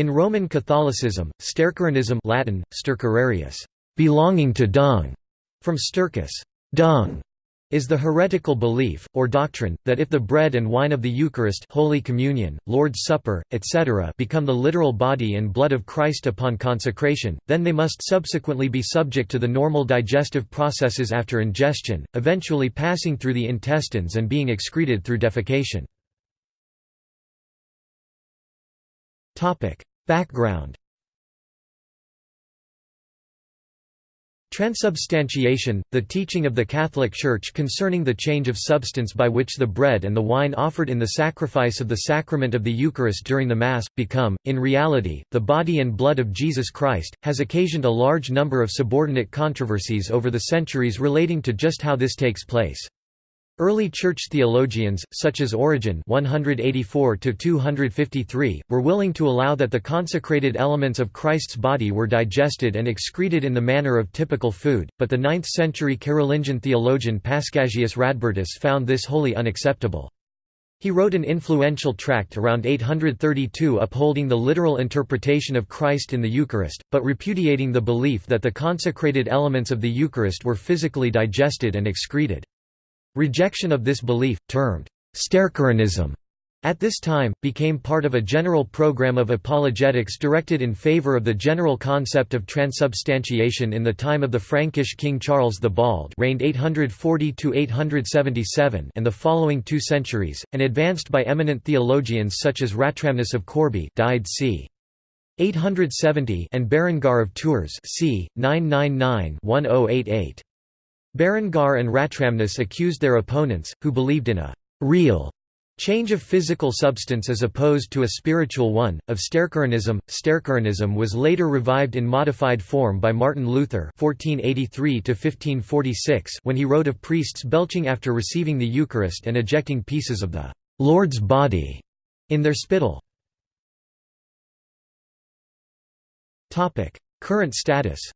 In Roman Catholicism, stercoranism Latin, stercorarius, belonging to dung, from stercus, dung, is the heretical belief, or doctrine, that if the bread and wine of the Eucharist Holy Communion, Lord's Supper, etc. become the literal body and blood of Christ upon consecration, then they must subsequently be subject to the normal digestive processes after ingestion, eventually passing through the intestines and being excreted through defecation. Background Transubstantiation, the teaching of the Catholic Church concerning the change of substance by which the bread and the wine offered in the sacrifice of the sacrament of the Eucharist during the Mass, become, in reality, the body and blood of Jesus Christ, has occasioned a large number of subordinate controversies over the centuries relating to just how this takes place. Early church theologians, such as Origen 184 were willing to allow that the consecrated elements of Christ's body were digested and excreted in the manner of typical food, but the 9th-century Carolingian theologian Paschasius Radbertus found this wholly unacceptable. He wrote an influential tract around 832 upholding the literal interpretation of Christ in the Eucharist, but repudiating the belief that the consecrated elements of the Eucharist were physically digested and excreted. Rejection of this belief, termed Stercoranism, at this time, became part of a general program of apologetics directed in favor of the general concept of transubstantiation in the time of the Frankish King Charles the Bald reigned 840–877 and the following two centuries, and advanced by eminent theologians such as Ratramnus of Corbie died c. 870 and Berengar of Tours c. 999–1088. Berengar and Ratramnus accused their opponents, who believed in a «real» change of physical substance as opposed to a spiritual one, of Stercoranism. Stercoranism was later revived in modified form by Martin Luther (1483–1546) when he wrote of priests belching after receiving the Eucharist and ejecting pieces of the Lord's body in their spittle. Current status.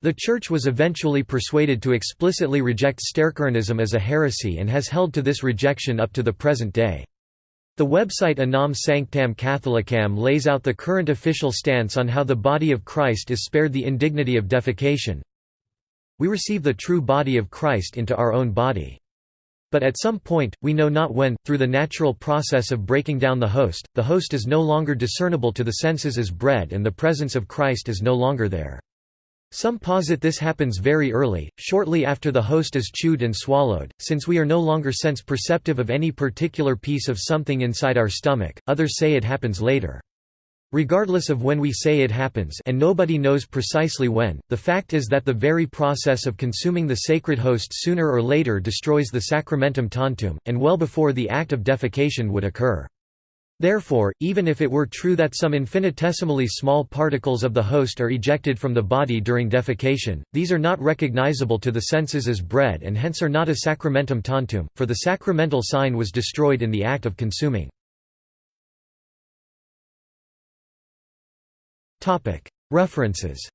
The Church was eventually persuaded to explicitly reject Stercoranism as a heresy and has held to this rejection up to the present day. The website Unam Sanctam Catholicam lays out the current official stance on how the body of Christ is spared the indignity of defecation. We receive the true body of Christ into our own body. But at some point, we know not when, through the natural process of breaking down the host, the host is no longer discernible to the senses as bread and the presence of Christ is no longer there. Some posit this happens very early, shortly after the host is chewed and swallowed, since we are no longer sense perceptive of any particular piece of something inside our stomach, others say it happens later. Regardless of when we say it happens and nobody knows precisely when, the fact is that the very process of consuming the sacred host sooner or later destroys the sacramentum tantum, and well before the act of defecation would occur. Therefore, even if it were true that some infinitesimally small particles of the host are ejected from the body during defecation, these are not recognizable to the senses as bread and hence are not a sacramentum tantum, for the sacramental sign was destroyed in the act of consuming. References